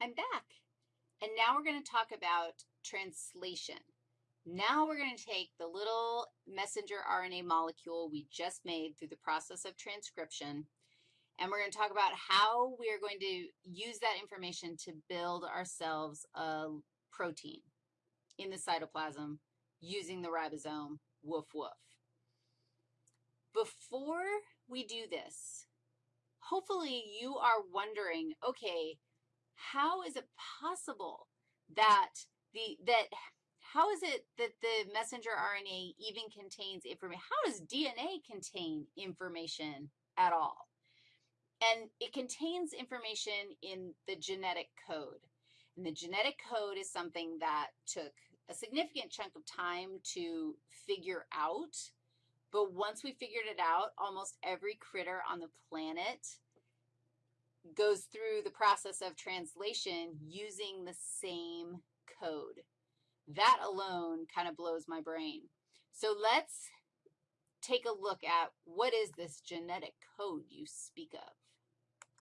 I'm back. And now we're going to talk about translation. Now we're going to take the little messenger RNA molecule we just made through the process of transcription, and we're going to talk about how we are going to use that information to build ourselves a protein in the cytoplasm using the ribosome, woof, woof. Before we do this, hopefully you are wondering, okay, how is it possible that the, that, how is it that the messenger RNA even contains information? How does DNA contain information at all? And it contains information in the genetic code. And the genetic code is something that took a significant chunk of time to figure out. But once we figured it out, almost every critter on the planet goes through the process of translation using the same code. That alone kind of blows my brain. So let's take a look at what is this genetic code you speak of.